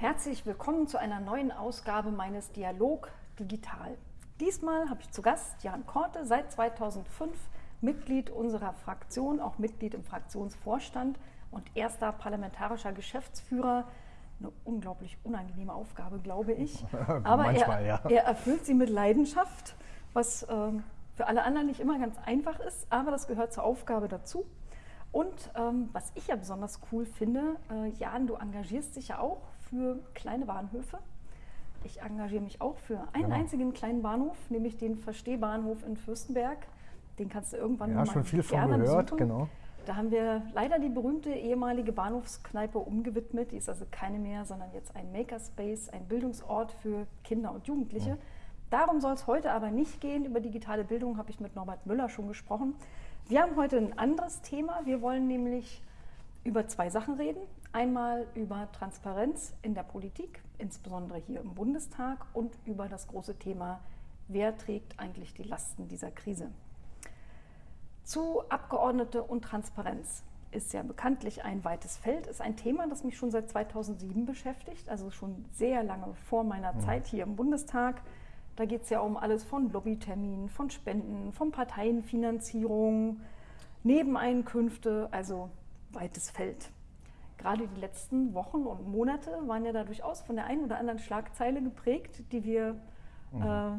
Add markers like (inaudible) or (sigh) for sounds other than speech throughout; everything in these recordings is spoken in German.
Herzlich willkommen zu einer neuen Ausgabe meines Dialog Digital. Diesmal habe ich zu Gast Jan Korte, seit 2005 Mitglied unserer Fraktion, auch Mitglied im Fraktionsvorstand und erster parlamentarischer Geschäftsführer. Eine unglaublich unangenehme Aufgabe, glaube ich. (laughs) Aber Manchmal, er, ja. er, erfüllt sie mit Leidenschaft, was äh, für alle anderen nicht immer ganz einfach ist, aber das gehört zur Aufgabe dazu. Und ähm, was ich ja besonders cool finde, äh, Jan, du engagierst dich ja auch für kleine Bahnhöfe. Ich engagiere mich auch für einen genau. einzigen kleinen Bahnhof, nämlich den Verstehbahnhof in Fürstenberg. Den kannst du irgendwann ja, mal schon viel von gehört, genau. Da haben wir leider die berühmte ehemalige Bahnhofskneipe umgewidmet. Die ist also keine mehr, sondern jetzt ein Makerspace, ein Bildungsort für Kinder und Jugendliche. Ja. Darum soll es heute aber nicht gehen. Über digitale Bildung habe ich mit Norbert Müller schon gesprochen. Wir haben heute ein anderes Thema. Wir wollen nämlich über zwei Sachen reden. Einmal über Transparenz in der Politik, insbesondere hier im Bundestag, und über das große Thema, wer trägt eigentlich die Lasten dieser Krise. Zu Abgeordnete und Transparenz ist ja bekanntlich ein weites Feld, ist ein Thema, das mich schon seit 2007 beschäftigt, also schon sehr lange vor meiner mhm. Zeit hier im Bundestag. Da geht es ja um alles von Lobbyterminen, von Spenden, von Parteienfinanzierung, Nebeneinkünfte, also weites Feld. Gerade die letzten Wochen und Monate waren ja da durchaus von der einen oder anderen Schlagzeile geprägt, die wir mhm. äh,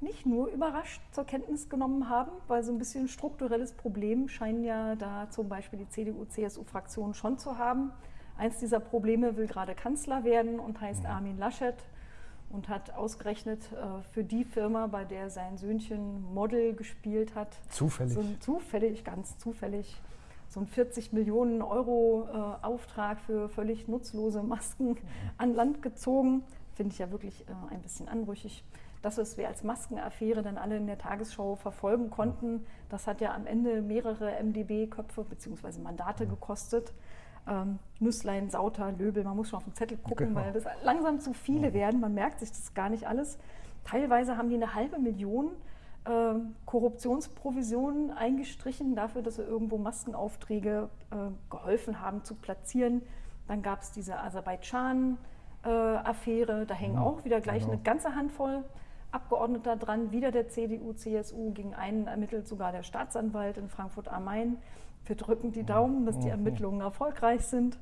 nicht nur überrascht zur Kenntnis genommen haben, weil so ein bisschen strukturelles Problem scheinen ja da zum Beispiel die CDU-CSU-Fraktion schon zu haben. Eins dieser Probleme will gerade Kanzler werden und heißt mhm. Armin Laschet und hat ausgerechnet äh, für die Firma, bei der sein Söhnchen Model gespielt hat, zufällig, so zufällig, ganz zufällig, so ein 40 Millionen Euro äh, Auftrag für völlig nutzlose Masken mhm. an Land gezogen. Finde ich ja wirklich äh, ein bisschen anrüchig. Das, was wir als Maskenaffäre dann alle in der Tagesschau verfolgen konnten, das hat ja am Ende mehrere MdB-Köpfe bzw. Mandate gekostet. Ähm, Nüsslein, Sauter, Löbel, man muss schon auf den Zettel gucken, genau. weil das langsam zu viele werden. Man merkt sich das gar nicht alles. Teilweise haben die eine halbe Million äh, Korruptionsprovisionen eingestrichen dafür, dass sie irgendwo Maskenaufträge äh, geholfen haben zu platzieren. Dann gab es diese Aserbaidschan-Affäre, äh, da hängen auch wieder gleich genau. eine ganze Handvoll Abgeordneter dran, wieder der CDU, CSU, gegen einen ermittelt sogar der Staatsanwalt in Frankfurt am Main. Wir drücken die Daumen, dass die Ermittlungen erfolgreich sind.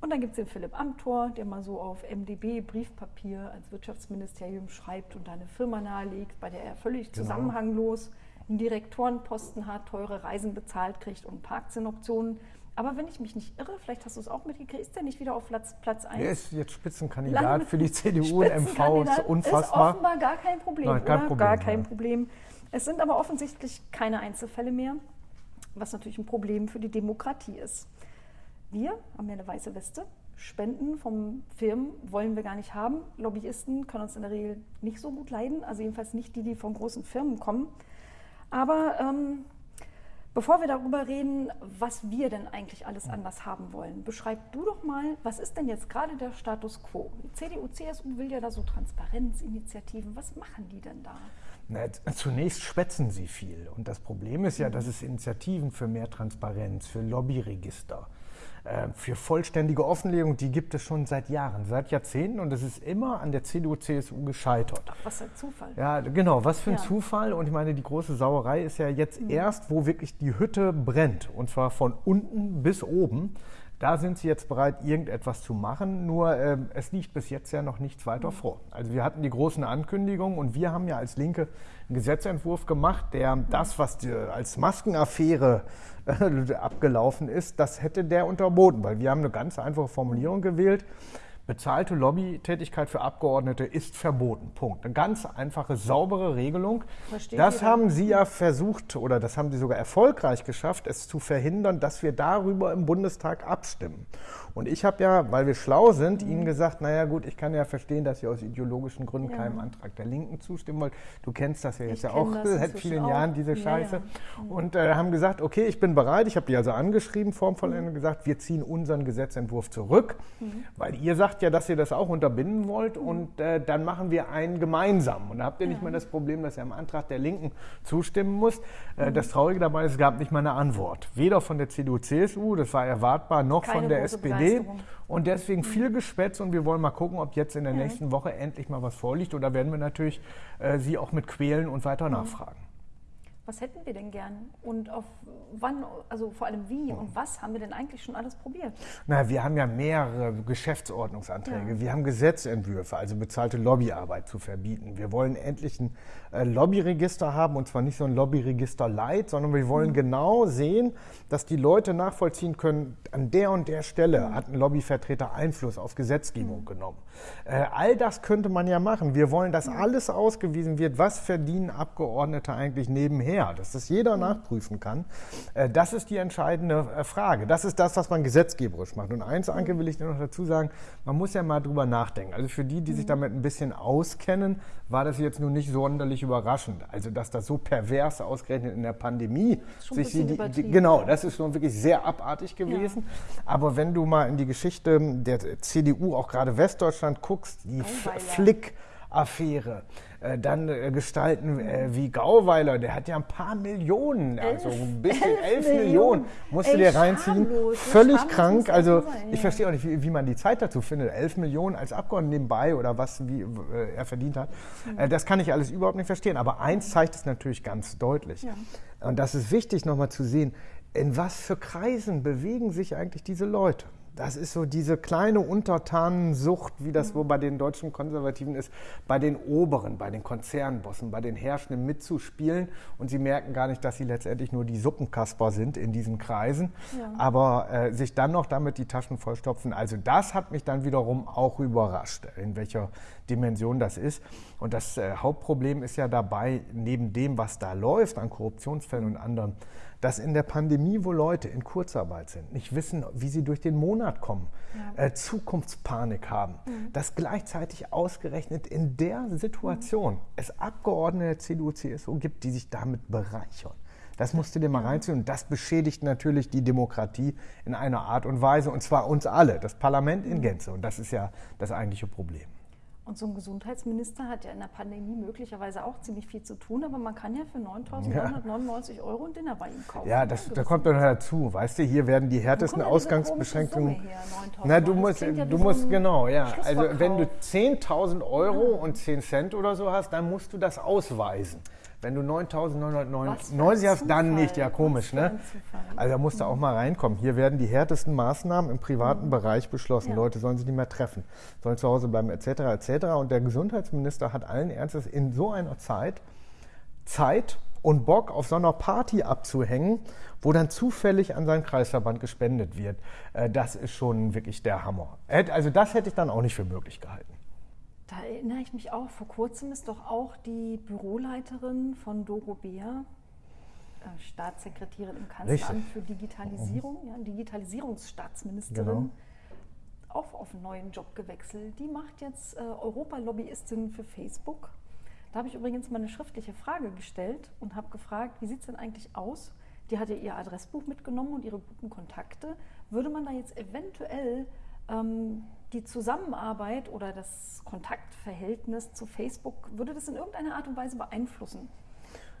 Und dann gibt es den Philipp Amthor, der mal so auf MDB Briefpapier als Wirtschaftsministerium schreibt und eine Firma nahelegt, bei der er völlig genau. zusammenhanglos einen Direktorenposten hat, teure Reisen bezahlt kriegt und Parkzinnoptionen. Aber wenn ich mich nicht irre, vielleicht hast du es auch mitgekriegt, ist der nicht wieder auf Platz, Platz 1? Er ist jetzt Spitzenkandidat Land für die CDU und MV. Ist unfassbar. Ist offenbar gar kein Problem, Nein, kein Problem gar kein. Problem. Es sind aber offensichtlich keine Einzelfälle mehr, was natürlich ein Problem für die Demokratie ist. Wir haben ja eine weiße Weste. Spenden von Firmen wollen wir gar nicht haben. Lobbyisten können uns in der Regel nicht so gut leiden, also jedenfalls nicht die, die von großen Firmen kommen. Aber ähm, Bevor wir darüber reden, was wir denn eigentlich alles anders haben wollen, beschreib du doch mal, was ist denn jetzt gerade der Status quo? Die CDU, CSU will ja da so Transparenzinitiativen. Was machen die denn da? Na, zunächst schwätzen sie viel. Und das Problem ist ja, dass es Initiativen für mehr Transparenz, für Lobbyregister, äh, für vollständige Offenlegung, die gibt es schon seit Jahren, seit Jahrzehnten und es ist immer an der CDU, CSU gescheitert. Ach, was für ein Zufall. Ja, genau, was für ein ja. Zufall. Und ich meine, die große Sauerei ist ja jetzt mhm. erst, wo wirklich die Hütte brennt und zwar von unten bis oben. Da sind sie jetzt bereit, irgendetwas zu machen, nur äh, es liegt bis jetzt ja noch nichts weiter vor. Also wir hatten die großen Ankündigungen und wir haben ja als Linke einen Gesetzentwurf gemacht, der das, was die, als Maskenaffäre äh, (laughs) abgelaufen ist, das hätte der unterboten, weil wir haben eine ganz einfache Formulierung gewählt. Bezahlte Lobbytätigkeit für Abgeordnete ist verboten. Punkt. Eine ganz einfache, saubere Regelung. Versteht das haben Sie ja versucht oder das haben Sie sogar erfolgreich geschafft, es zu verhindern, dass wir darüber im Bundestag abstimmen. Und ich habe ja, weil wir schlau sind, mhm. Ihnen gesagt, naja gut, ich kann ja verstehen, dass Sie aus ideologischen Gründen ja. keinem Antrag der Linken zustimmen wollt. Du kennst das ja jetzt ja auch seit vielen auch. Jahren, diese Scheiße. Ja, ja. Mhm. Und äh, haben gesagt, okay, ich bin bereit. Ich habe die also angeschrieben, formvollendend mhm. gesagt, wir ziehen unseren Gesetzentwurf zurück, mhm. weil ihr sagt, sagt ja, dass ihr das auch unterbinden wollt und äh, dann machen wir einen gemeinsam. Und da habt ihr nicht ja. mal das Problem, dass ihr am Antrag der Linken zustimmen müsst. Äh. Das Traurige dabei ist, es gab nicht mal eine Antwort. Weder von der CDU, CSU, das war erwartbar, noch Keine von der SPD. Und deswegen mhm. viel Gespätz und wir wollen mal gucken, ob jetzt in der nächsten Woche endlich mal was vorliegt. Und da werden wir natürlich äh, Sie auch mit quälen und weiter mhm. nachfragen was hätten wir denn gern und auf wann, also vor allem wie und was haben wir denn eigentlich schon alles probiert? Na, wir haben ja mehrere Geschäftsordnungsanträge. Ja. Wir haben Gesetzentwürfe, also bezahlte Lobbyarbeit zu verbieten. Wir wollen endlich ein äh, Lobbyregister haben und zwar nicht so ein Lobbyregister light, sondern wir wollen mhm. genau sehen, dass die Leute nachvollziehen können, an der und der Stelle mhm. hat ein Lobbyvertreter Einfluss auf Gesetzgebung mhm. genommen. Äh, all das könnte man ja machen. Wir wollen, dass alles ausgewiesen wird, was verdienen Abgeordnete eigentlich nebenher her, dass das jeder mhm. nachprüfen kann. Äh, das ist die entscheidende äh, Frage. Das ist das, was man gesetzgeberisch macht. Und eins, Anke, will ich dir noch dazu sagen, man muss ja mal drüber nachdenken. Also für die, die sich mhm. damit ein bisschen auskennen, war das jetzt nun nicht sonderlich überraschend. Also dass das so pervers ausgerechnet in der Pandemie sich die, die, genau, das ist schon wirklich sehr abartig gewesen. Ja. Aber wenn du mal in die Geschichte der CDU, auch gerade Westdeutschland guckst, die Flick Affäre. Äh, dann äh, Gestalten äh, wie Gauweiler, der hat ja ein paar Millionen, also ein bisschen elf, elf Millionen, musst du dir reinziehen. Völlig krank. Also ich verstehe auch nicht, wie, wie, man die Zeit dazu findet. Elf Millionen als Abgeordneter nebenbei oder was wie, äh, er verdient hat. Mhm. das kann ich alles überhaupt nicht verstehen. Aber eins zeigt es natürlich ganz deutlich. Ja. Und das ist wichtig nochmal zu sehen, in was für Kreisen bewegen sich eigentlich diese Leute das ist so diese kleine Untertanensucht, wie das wohl bei den deutschen Konservativen ist, bei den Oberen, bei den Konzernbossen, bei den Herrschenden mitzuspielen. Und sie merken gar nicht, dass sie letztendlich nur die Suppenkasper sind in diesen Kreisen, ja. aber äh, sich dann noch damit die Taschen vollstopfen. Also das hat mich dann wiederum auch überrascht, in welcher Dimension das ist. Und das äh, Hauptproblem ist ja dabei, neben dem, was da läuft an Korruptionsfällen und anderen, dass in der Pandemie, wo Leute in Kurzarbeit sind, nicht wissen, wie sie durch den Monat kommen, ja. äh, Zukunftspanik haben, mhm. dass gleichzeitig ausgerechnet in der Situation mhm. es Abgeordnete der CDU, CSU gibt, die sich damit bereichern. Das musst du dir mal reinziehen. Und das beschädigt natürlich die Demokratie in einer Art und Weise. Und zwar uns alle, das Parlament in mhm. Gänze. Und das ist ja das eigentliche Problem. Und so ein Gesundheitsminister hat ja in der Pandemie möglicherweise auch ziemlich viel zu tun, aber man kann ja für 9.999 ja. Euro ein Dinner bei ihm kaufen. Ja, das, da kommt dann dazu. Weißt du, hier werden die härtesten Ausgangsbeschränkungen. Na, du musst, ja du musst so genau, ja. Also wenn du 10.000 Euro ja. und 10 Cent oder so hast, dann musst du das ausweisen. Wenn du 9.990 hast, dann nicht. Ja, komisch, ne? Also da musst du auch mal reinkommen. Hier werden die härtesten Maßnahmen im privaten mhm. Bereich beschlossen. Ja. Leute sollen sich nicht mehr treffen, sollen zu Hause bleiben, etc., etc. Und der Gesundheitsminister hat allen Ernstes in so einer Zeit Zeit und Bock auf so einer Party abzuhängen, wo dann zufällig an seinen Kreisverband gespendet wird. Äh, das ist schon wirklich der Hammer. Also das hätte ich dann auch nicht für möglich gehalten. Da erinnere ich mich auch, vor kurzem ist doch auch die Büroleiterin von Doro Bär, äh, Staatssekretärin im Kanzleramt für Digitalisierung, ja, Digitalisierungsstaatsministerin, genau. auch auf einen neuen Job gewechselt. Die macht jetzt äh, Europalobbyistin für Facebook. Da habe ich übrigens mal eine schriftliche Frage gestellt und habe gefragt, wie sieht es denn eigentlich aus? Die hat ja ihr Adressbuch mitgenommen und ihre guten Kontakte. Würde man da jetzt eventuell ähm, die Zusammenarbeit oder das Kontaktverhältnis zu Facebook, würde das in irgendeiner Art und Weise beeinflussen?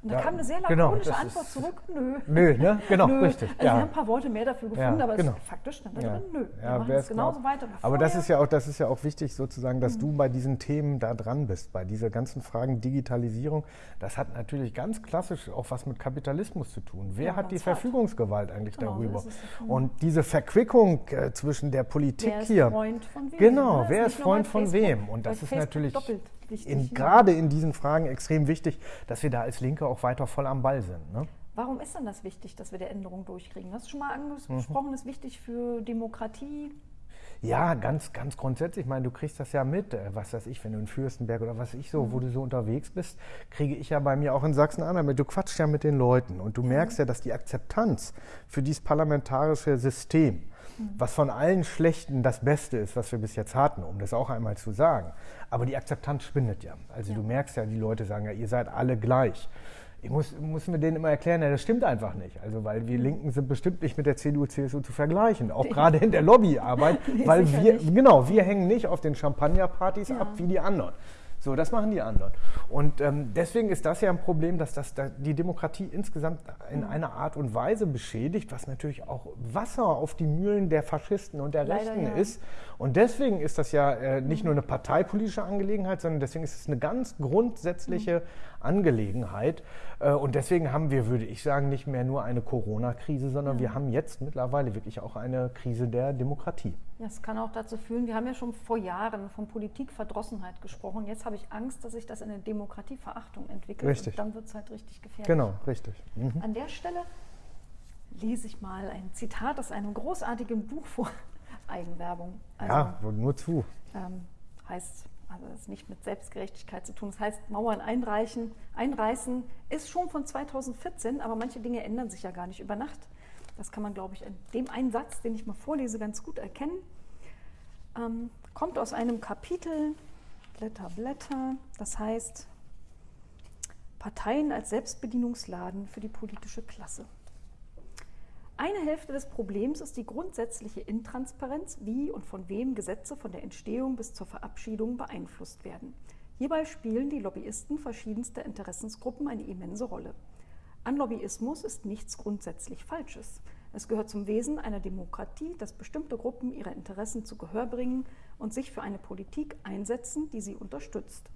Und da ja, kam eine sehr genau, lakonische genau, Antwort zurück, nö. Nö, ne? (laughs) Genau, nö. richtig. Also ja. wir haben ein paar Worte mehr dafür gefunden, ja, aber genau. faktisch stand da drin, nö. Wir machen es genauso weiter. Aber das ist, ja auch, das ist ja auch wichtig sozusagen, dass mhm. du bei diesen Themen da dran bist, bei dieser ganzen Fragen Digitalisierung. Das hat natürlich ganz klassisch auch was mit Kapitalismus zu tun. Wer hat die. Verfügungsgewalt eigentlich genau, darüber? Und diese Verquickung äh, zwischen der Politik wer ist hier. Freund von wem? Genau, wer ist Freund von wem? Und das ist natürlich in, gerade in diesen Fragen extrem wichtig, dass wir da als Linke auch weiter voll am Ball sind. Ne? Warum ist denn das wichtig, dass wir der Änderung durchkriegen? Das ist schon mal angesprochen, mhm. ist wichtig für Demokratie. Ja, ganz, ganz grundsätzlich. Ich meine, du kriegst das ja mit, äh, was weiß ich, wenn du in Fürstenberg oder was ich so, mhm. wo du so unterwegs bist, kriege ich ja bei mir auch in Sachsen-Anhalt. Du quatschst ja mit den Leuten und du mhm. merkst ja, dass die Akzeptanz für dieses parlamentarische System, mhm. Was von allen Schlechten das Beste ist, was wir bis jetzt hatten, um das auch einmal zu sagen. Aber die Akzeptanz schwindet ja. Also ja. du merkst ja, die Leute sagen ja, ihr seid alle gleich. ich muss, muss mir denen immer erklären, ja, das stimmt einfach nicht. Also, weil wir Linken sind bestimmt nicht mit der CDU, CSU zu vergleichen, auch gerade in der Lobbyarbeit, (laughs) nee, weil wir, nicht. genau, wir hängen nicht auf den Champagnerpartys ja. ab wie die anderen. So, das machen die anderen. Und ähm, deswegen ist das ja ein Problem, dass das da die Demokratie insgesamt in einer Art und Weise beschädigt, was natürlich auch Wasser auf die Mühlen der Faschisten und der Leider, Rechten ja. ist. Und deswegen ist das ja äh, nicht nur eine parteipolitische Angelegenheit, sondern deswegen ist es eine ganz grundsätzliche mhm. Angelegenheit. Äh, und deswegen haben wir, würde ich sagen, nicht mehr nur eine Corona-Krise, sondern ja. wir haben jetzt mittlerweile wirklich auch eine Krise der Demokratie. Ja, es kann auch dazu führen, wir haben ja schon vor Jahren von Politikverdrossenheit gesprochen. Jetzt habe ich Angst, dass sich das in eine Demokratieverachtung entwickelt. Richtig. Und dann wird es halt richtig gefährlich. Genau, richtig. Mhm. An der Stelle lese ich mal ein Zitat aus einem großartigen Buch vor. (laughs) Eigenwerbung. Also, ja, nur zu. Ähm, heißt, also das ist nicht mit Selbstgerechtigkeit zu tun. Das heißt, Mauern einreichen, einreißen ist schon von 2014, aber manche Dinge ändern sich ja gar nicht über Nacht. Das kann man, glaube ich, in dem einen Satz, den ich mal vorlese, ganz gut erkennen. Ähm, kommt aus einem Kapitel, Blätter, Blätter, das heißt Parteien als Selbstbedienungsladen für die politische Klasse. Eine Hälfte des Problems ist die grundsätzliche Intransparenz, wie und von wem Gesetze von der Entstehung bis zur Verabschiedung beeinflusst werden. Hierbei spielen die Lobbyisten verschiedenster Interessensgruppen eine immense Rolle. An Lobbyismus ist nichts grundsätzlich Falsches. Es gehört zum Wesen einer Demokratie, dass bestimmte Gruppen ihre Interessen zu Gehör bringen und sich für eine Politik einsetzen, die sie unterstützt.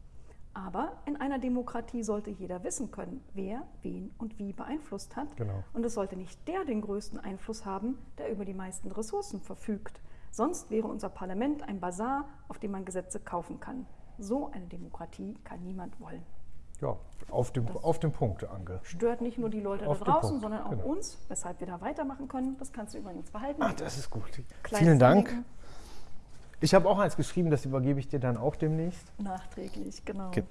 Aber in einer Demokratie sollte jeder wissen können, wer wen und wie beeinflusst hat. Genau. Und es sollte nicht der den größten Einfluss haben, der über die meisten Ressourcen verfügt. Sonst wäre unser Parlament ein Bazar, auf dem man Gesetze kaufen kann. So eine Demokratie kann niemand wollen. Ja, auf dem, auf dem Punkt, Anke. Stört nicht nur die Leute auf da draußen, sondern auch genau. uns, weshalb wir da weitermachen können. Das kannst du übrigens behalten. Ach, das ist gut. Kleines Vielen Dank. Anliegen. Ich habe auch eins geschrieben, das übergebe ich dir dann auch demnächst. Nachträglich, genau. Okay.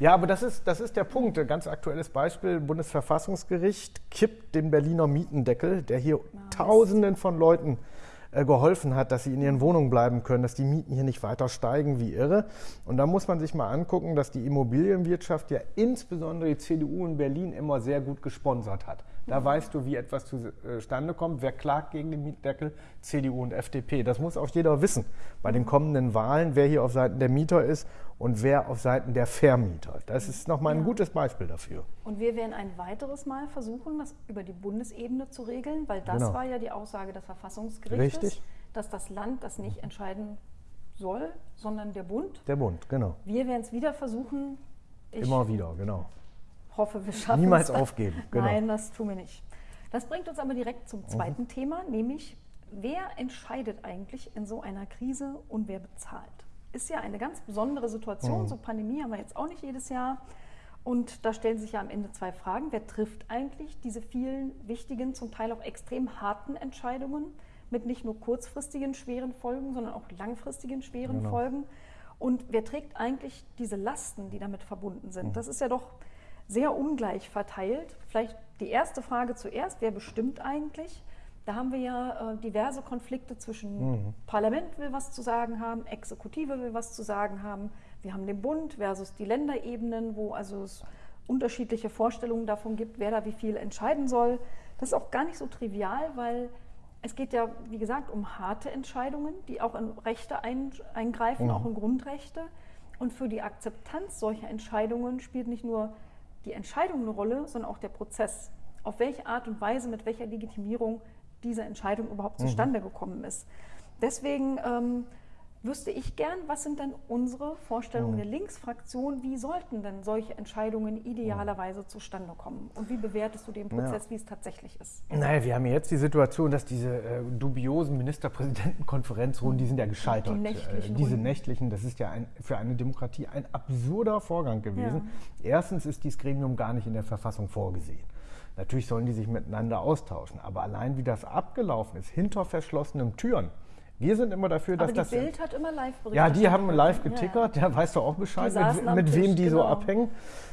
Ja, aber das ist, das ist der Punkt. Ein ganz aktuelles Beispiel. Bundesverfassungsgericht kippt den Berliner Mietendeckel, der hier nice. Tausenden von Leuten äh, geholfen hat, dass sie in ihren Wohnungen bleiben können, dass die Mieten hier nicht weiter steigen wie irre. Und da muss man sich mal angucken, dass die Immobilienwirtschaft ja insbesondere die CDU in Berlin immer sehr gut gesponsert hat. Da mhm. weißt du, wie etwas zustande kommt. Wer klagt gegen den Mietdeckel? CDU und FDP. Das muss auch jeder wissen bei den kommenden Wahlen, wer hier auf Seiten der Mieter ist und wer auf Seiten der Vermieter. Das ist nochmal ein ja. gutes Beispiel dafür. Und wir werden ein weiteres Mal versuchen, das über die Bundesebene zu regeln, weil das genau. war ja die Aussage des Verfassungsgerichtes, Richtig. dass das Land das nicht entscheiden soll, sondern der Bund. Der Bund, genau. Wir werden es wieder versuchen. Ich Immer wieder, genau. Hoffe, wir schaffen Niemals es. aufgeben. (laughs) Genau. Nein, das tun wir nicht. Das bringt uns aber direkt zum zweiten mhm. Thema, nämlich wer entscheidet eigentlich in so einer Krise und wer bezahlt? Ist ja eine ganz besondere Situation. Mhm. So Pandemie haben wir jetzt auch nicht jedes Jahr. Und da stellen sich ja am Ende zwei Fragen. Wer trifft eigentlich diese vielen wichtigen, zum Teil auch extrem harten Entscheidungen mit nicht nur kurzfristigen schweren Folgen, sondern auch langfristigen schweren genau. Folgen? Und wer trägt eigentlich diese Lasten, die damit verbunden sind? Mhm. Das ist ja doch sehr ungleich verteilt. Vielleicht die erste Frage zuerst, wer bestimmt eigentlich? Da haben wir ja äh, diverse Konflikte zwischen mhm. Parlament will was zu sagen haben, Exekutive will was zu sagen haben. Wir haben den Bund versus die Länderebenen, wo also es unterschiedliche Vorstellungen davon gibt, wer da wie viel entscheiden soll. Das ist auch gar nicht so trivial, weil es geht ja, wie gesagt, um harte Entscheidungen, die auch in Rechte eingreifen, mhm. auch in Grundrechte. Und für die Akzeptanz solcher Entscheidungen spielt nicht nur die Entscheidung eine Rolle, sondern auch der Prozess. Auf welche Art und Weise, mit welcher Legitimierung diese Entscheidung überhaupt mhm. zustande gekommen ist. Deswegen ähm, wüsste ich gern, was sind denn unsere Vorstellungen mhm. der Linksfraktion? Wie sollten denn solche Entscheidungen idealerweise mhm. zustande kommen? Und wie bewertest du den Prozess, ja. wie es tatsächlich ist? Naja, wir haben jetzt die Situation, dass diese äh, dubiosen Ministerpräsidentenkonferenzrunden, die sind ja gescheitert. Die nächtlichen äh, diese nächtlichen, das ist ja ein, für eine Demokratie ein absurder Vorgang gewesen. Ja. Erstens ist dieses Gremium gar nicht in der Verfassung vorgesehen. Natürlich sollen die sich miteinander austauschen. Aber allein wie das abgelaufen ist, hinter verschlossenen Türen, Wir sind immer dafür, dass Aber die das. Bild hat immer live berichtet. Ja, die haben live getickert, ja, weißt du auch Bescheid, mit, mit wem die genau. so abhängen.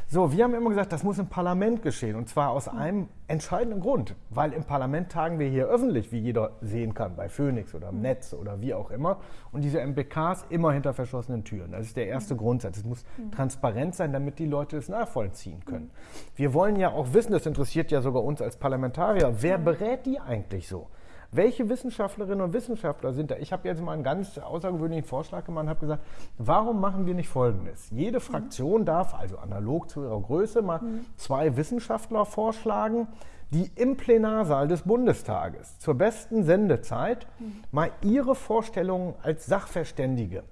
So, wir haben immer gesagt, das muss im Parlament geschehen. Und zwar aus einem entscheidenden Grund. Weil im Parlament tagen wir hier öffentlich, wie jeder sehen kann, bei Phoenix oder im mhm. Netz oder wie auch immer. Und diese MBKs immer hinter verschlossenen Türen. Das ist der erste mhm. Grundsatz. Es muss mhm. transparent sein, damit die Leute es nachvollziehen können. Mhm. Wir wollen ja auch wissen, das interessiert ja sogar uns als Parlamentarier, wer berät die eigentlich so? Welche Wissenschaftlerinnen und Wissenschaftler sind da? Ich habe jetzt mal einen ganz außergewöhnlichen Vorschlag gemacht und habe gesagt, warum machen wir nicht Folgendes? Jede mhm. Fraktion darf, also analog zu ihrer Größe, mal mhm. zwei Wissenschaftler vorschlagen, die im Plenarsaal des Bundestages zur besten Sendezeit mhm. mal ihre Vorstellungen als Sachverständige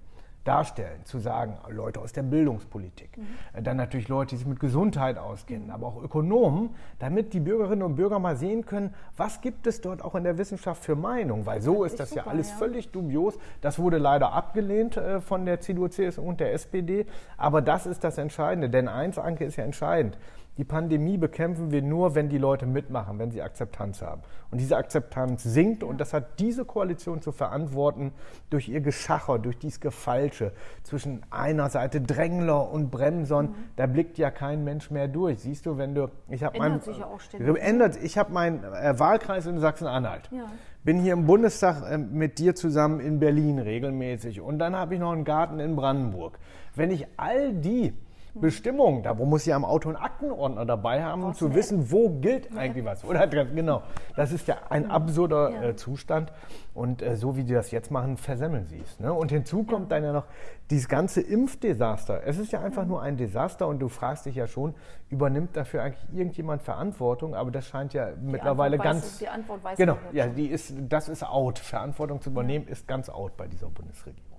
darstellen, zu sagen, Leute aus der Bildungspolitik, mhm. dann natürlich Leute, die sich mit Gesundheit auskennen, mhm. aber auch Ökonomen, damit die Bürgerinnen und Bürger mal sehen können, was gibt es dort auch in der Wissenschaft für Meinung, weil so das ist das super, ja alles ja. völlig dubios. Das wurde leider abgelehnt äh, von der CDU, CSU und der SPD, aber das ist das Entscheidende, denn eins, Anke, ist ja entscheidend. Die Pandemie bekämpfen wir nur, wenn die Leute mitmachen, wenn sie Akzeptanz haben. Und diese Akzeptanz sinkt und das hat diese Koalition zu verantworten durch ihr Geschacher, durch dieses Gefalsche zwischen einer Seite Drängler und Bremsern. Mhm. Da blickt ja kein Mensch mehr durch. Siehst du, wenn du, ich habe mein, sich ja auch ständig. ändert, ich habe meinen äh, Wahlkreis in Sachsen-Anhalt. Ja. Bin hier im Bundestag äh, mit dir zusammen in Berlin regelmäßig und dann habe ich noch einen Garten in Brandenburg. Wenn ich all die Bestimmungen. Da muss ich am Auto einen Aktenordner dabei haben, um zu wissen, wo gilt eigentlich was. Oder (laughs) genau. Das ist ja ein absurder ja. Äh, Zustand. Und äh, so wie die das jetzt machen, versemmeln sie es. Ne? Und hinzu kommt dann ja noch dieses ganze Impfdesaster. Es ist ja einfach nur ein Desaster und du fragst dich ja schon, übernimmt dafür eigentlich irgendjemand Verantwortung? Aber das scheint ja die mittlerweile Antwort ganz. Weiß, die Antwort weiß Genau, ja, die ist, das ist out. Verantwortung zu übernehmen ja. ist ganz out bei dieser Bundesregierung.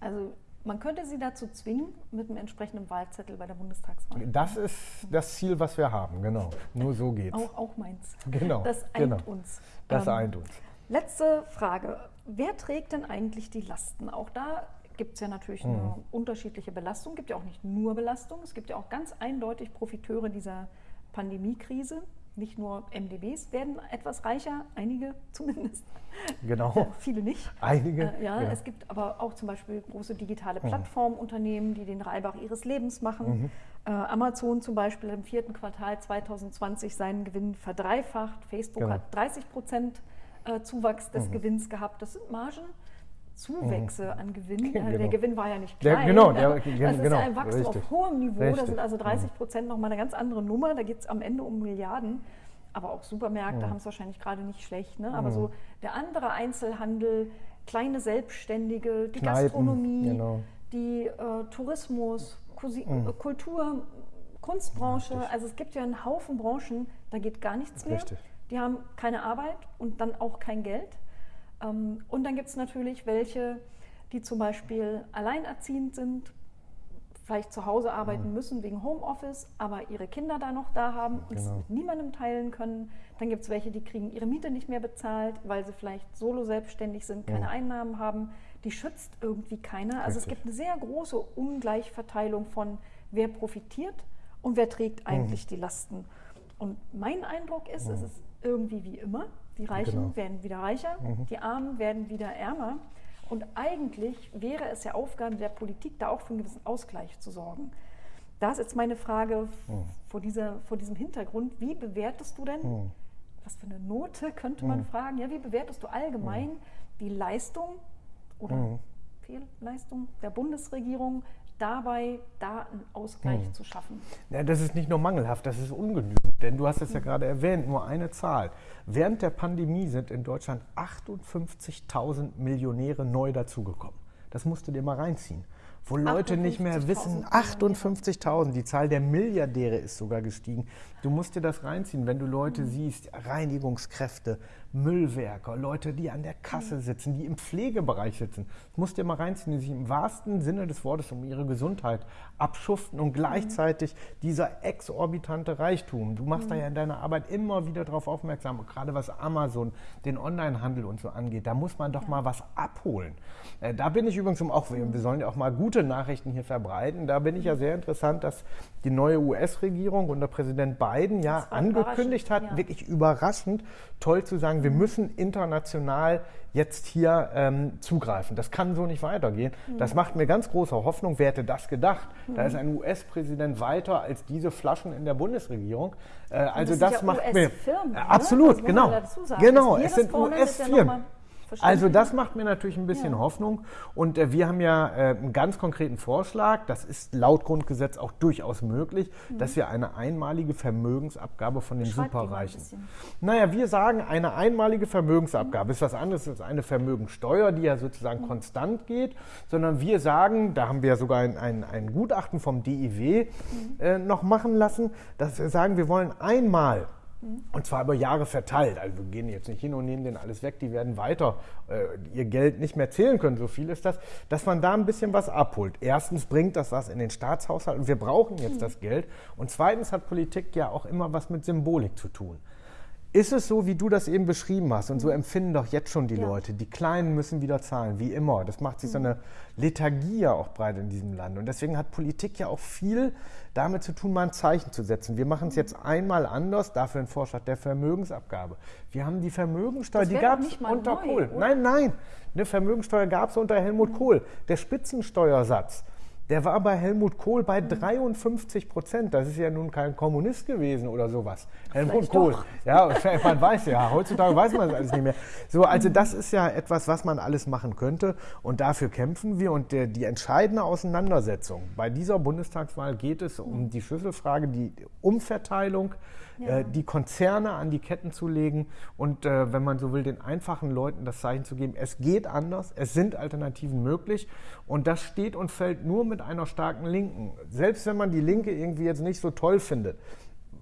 Also man könnte sie dazu zwingen, mit einem entsprechenden Wahlzettel bei der Bundestagswahl. Das ist das Ziel, was wir haben, genau. Nur so geht's. Auch, auch meins. Genau. Das eint genau. uns. Das ähm, eint uns. Letzte Frage. Wer trägt denn eigentlich die Lasten? Auch da gibt es ja natürlich eine mhm. unterschiedliche Belastung. Es gibt ja auch nicht nur Belastung. Es gibt ja auch ganz eindeutig Profiteure dieser Pandemiekrise nicht nur MDBs werden etwas reicher, einige (laughs) zumindest. Genau. Viele nicht. Einige. Äh, ja, ja, es gibt aber auch zum Beispiel große digitale mhm. Plattformunternehmen, die den Reibach ihres Lebens machen. Mhm. Äh, Amazon zum Beispiel im vierten Quartal 2020 seinen Gewinn verdreifacht. Facebook genau. hat 30 Prozent äh, Zuwachs des mhm. Gewinns gehabt. Das sind Margen Zuwächse mhm. an Gewinn. (laughs) Genau. Der Gewinn war ja nicht klein. Der, genau, der, (laughs) das ist genau, ja ein Wachstum richtig. auf hohem Niveau. Richtig. Das sind also 30 Prozent nochmal eine ganz andere Nummer. Da geht es am Ende um Milliarden. Aber auch Supermärkte mhm. haben es wahrscheinlich gerade nicht schlecht. Ne? Aber mhm. so der andere Einzelhandel, kleine Selbstständige, die Kneipen, Gastronomie, genau. die äh, Tourismus, Kusi mhm. Äh, Kultur, Kunstbranche. Richtig. Also es gibt ja einen Haufen Branchen, da geht gar nichts mehr. Die haben keine Arbeit und dann auch kein Geld. Ähm, und dann gibt es natürlich welche, die zum Beispiel alleinerziehend sind, vielleicht zu Hause arbeiten müssen wegen Homeoffice, aber ihre Kinder da noch da haben und genau. es mit niemandem teilen können. Dann gibt es welche, die kriegen ihre Miete nicht mehr bezahlt, weil sie vielleicht solo selbstständig sind, keine mhm. Einnahmen haben. Die schützt irgendwie keiner. Also Richtig. es gibt eine sehr große Ungleichverteilung von wer profitiert und wer trägt mhm. eigentlich mhm. die Lasten. Und mein Eindruck ist, es mhm. ist irgendwie wie immer. Die Reichen genau. werden wieder reicher, mhm. die Armen werden wieder ärmer. Und eigentlich wäre es ja Aufgabe der Politik, da auch für einen gewissen Ausgleich zu sorgen. Da ist jetzt meine Frage mhm. vor, dieser, vor diesem Hintergrund, wie bewertest du denn, mhm. was für eine Note könnte man mhm. fragen, ja, wie bewertest du allgemein mhm. die Leistung oder mhm. Fehlleistung der Bundesregierung dabei, da einen Ausgleich hm. zu schaffen. Ja, das ist nicht nur mangelhaft, das ist ungenügend. Denn du hast es ja hm. gerade erwähnt, nur eine Zahl. Während der Pandemie sind in Deutschland 58.000 Millionäre neu dazugekommen. Das musst du dir mal reinziehen wo Leute nicht mehr wissen, 58.000, die Zahl der Milliardäre ist sogar gestiegen. Du musst dir das reinziehen, wenn du Leute mhm. siehst, Reinigungskräfte, Müllwerker, Leute, die an der Kasse mhm. sitzen, die im Pflegebereich sitzen. Du musst dir mal reinziehen, die sich im wahrsten Sinne des Wortes um ihre Gesundheit abschuften und gleichzeitig mhm. dieser exorbitante Reichtum. Du machst mhm. da ja in deiner Arbeit immer wieder darauf aufmerksam, gerade was Amazon, den Onlinehandel und so angeht. Da muss man doch ja. mal was abholen. Äh, da bin ich übrigens auch, wir, wir sollen ja auch mal gute Nachrichten hier verbreiten. Da bin ich ja sehr interessant, dass die neue US-Regierung unter Präsident Biden ja angekündigt hat, ja. wirklich überraschend, toll zu sagen, sagen, wir müssen international jetzt hier ähm, zugreifen. Das kann so nicht weitergehen. Mhm. Das macht mir ganz große Hoffnung. Wer hätte das gedacht? Mhm. Da ist ein US-Präsident weiter als diese Flaschen in der Bundesregierung. Äh, also das, das ja macht mir äh, absolut genau. Genau, es sind US-Firmen. Also das macht mir natürlich ein bisschen ja. Hoffnung. Und äh, wir haben ja äh, einen ganz konkreten Vorschlag, das ist laut Grundgesetz auch durchaus möglich, mhm. dass wir eine einmalige Vermögensabgabe von den Beschreib Superreichen. Naja, wir sagen, eine einmalige Vermögensabgabe mhm. ist was anderes als eine Vermögensteuer, die ja sozusagen mhm. konstant geht, sondern wir sagen, da haben wir sogar ein, ein, ein Gutachten vom DIW mhm. äh, noch machen lassen, dass wir sagen, wir wollen einmal und zwar über Jahre verteilt. Also wir gehen jetzt nicht hin und nehmen denen alles weg, die werden weiter äh, ihr Geld nicht mehr zählen können, so viel ist das, dass man da ein bisschen was abholt. Erstens bringt das was in den Staatshaushalt und wir brauchen jetzt mhm. das Geld. Und zweitens hat Politik ja auch immer was mit Symbolik zu tun. Ist es so, wie du das eben beschrieben hast? Und so mhm. empfinden doch jetzt schon die ja. Leute. Die Kleinen müssen wieder zahlen, wie immer. Das macht sich so mhm. eine Lethargie ja auch breit in diesem Land. Und deswegen hat Politik ja auch viel damit zu tun, mal ein Zeichen zu setzen. Wir machen es jetzt einmal anders, dafür ein Vorschlag der Vermögensabgabe. Wir haben die Vermögensteuer, die gab es unter neu, Kohl. Oder? Nein, nein, eine Vermögensteuer gab es unter Helmut mhm. Kohl. Der Spitzensteuersatz der war bei Helmut Kohl bei 53 Prozent. Das ist ja nun kein Kommunist gewesen oder sowas. Helmut Vielleicht Kohl. Doch. Ja, (laughs) man weiß ja, heutzutage weiß man das alles nicht mehr. So, also das ist ja etwas, was man alles machen könnte. Und dafür kämpfen wir. Und der, die entscheidende Auseinandersetzung bei dieser Bundestagswahl geht es um die Schlüsselfrage, die Umverteilung ja. Äh, die Konzerne an die Ketten zu legen und, äh, wenn man so will, den einfachen Leuten das Zeichen zu geben, es geht anders, es sind Alternativen möglich und das steht und fällt nur mit einer starken Linken. Selbst wenn man die Linke irgendwie jetzt nicht so toll findet,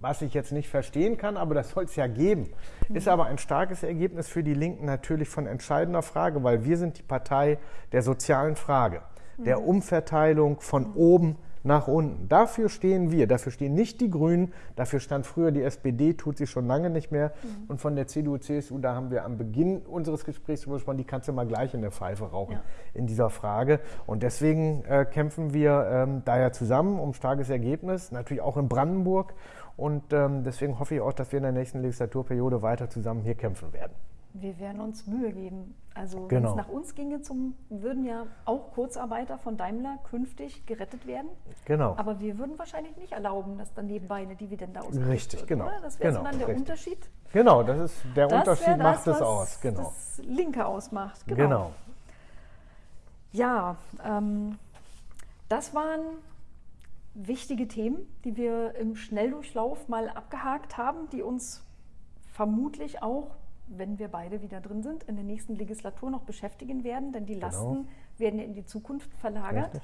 was ich jetzt nicht verstehen kann, aber das soll es ja geben. Mhm. Ist aber ein starkes Ergebnis für die Linken natürlich von entscheidender Frage, weil wir sind die Partei der sozialen Frage, der mhm. Umverteilung von oben nach unten. Dafür stehen wir, dafür stehen nicht die Grünen, dafür stand früher die SPD, tut sie schon lange nicht mehr. Mhm. Und von der CDU, CSU, da haben wir am Beginn unseres Gesprächs gesprochen, die kannst du mal gleich in der Pfeife rauchen ja. in dieser Frage. Und deswegen äh, kämpfen wir ähm, da ja zusammen um starkes Ergebnis, natürlich auch in Brandenburg. Und ähm, deswegen hoffe ich auch, dass wir in der nächsten Legislaturperiode weiter zusammen hier kämpfen werden wir werden uns Mühe geben. Also genau. wenn es nach uns ginge, zum, würden ja auch Kurzarbeiter von Daimler künftig gerettet werden. Genau. Aber wir würden wahrscheinlich nicht erlauben, dass dann nebenbei eine Dividende ausgerichtet Richtig, wird. genau. Oder? Das wäre genau, dann der richtig. Unterschied. Genau, das ist der das Unterschied das, macht es aus. Genau. Das Linke ausmacht. Genau. genau. Ja, ähm, das waren wichtige Themen, die wir im Schnelldurchlauf mal abgehakt haben, die uns vermutlich auch wenn wir beide wieder drin sind, in der nächsten Legislatur noch beschäftigen werden, denn die genau. Lasten genau. werden in die Zukunft verlagert.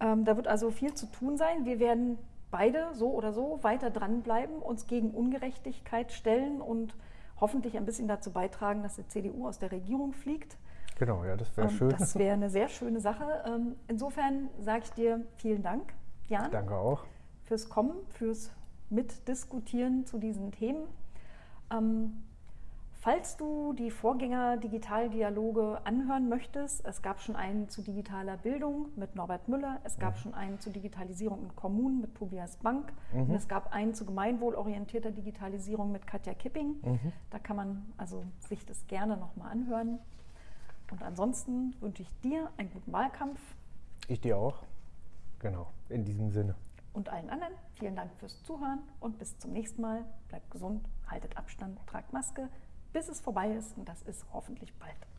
Ähm, da wird also viel zu tun sein. Wir werden beide so oder so weiter dranbleiben, uns gegen Ungerechtigkeit stellen und hoffentlich ein bisschen dazu beitragen, dass die CDU aus der Regierung fliegt. Genau, ja, das wäre ähm, schön. Das wäre eine sehr schöne Sache. Ähm, insofern sage ich dir vielen Dank, Jan. Danke auch. Fürs Kommen, fürs Mitdiskutieren zu diesen Themen. Ähm, Falls du die Vorgänger Digitaldialoge anhören möchtest, es gab schon einen zu digitaler Bildung mit Norbert Müller, es gab mhm. schon einen zu Digitalisierung in Kommunen mit Tobias Bank mhm. und es gab einen zu gemeinwohlorientierter Digitalisierung mit Katja Kipping. Mhm. Da kann man also sich das gerne nochmal anhören. Und ansonsten wünsche ich dir einen guten Wahlkampf. Ich dir auch. Genau, in diesem Sinne. Und allen anderen vielen Dank fürs Zuhören und bis zum nächsten Mal. Bleibt gesund, haltet Abstand, tragt Maske bis es vorbei ist und das ist hoffentlich bald.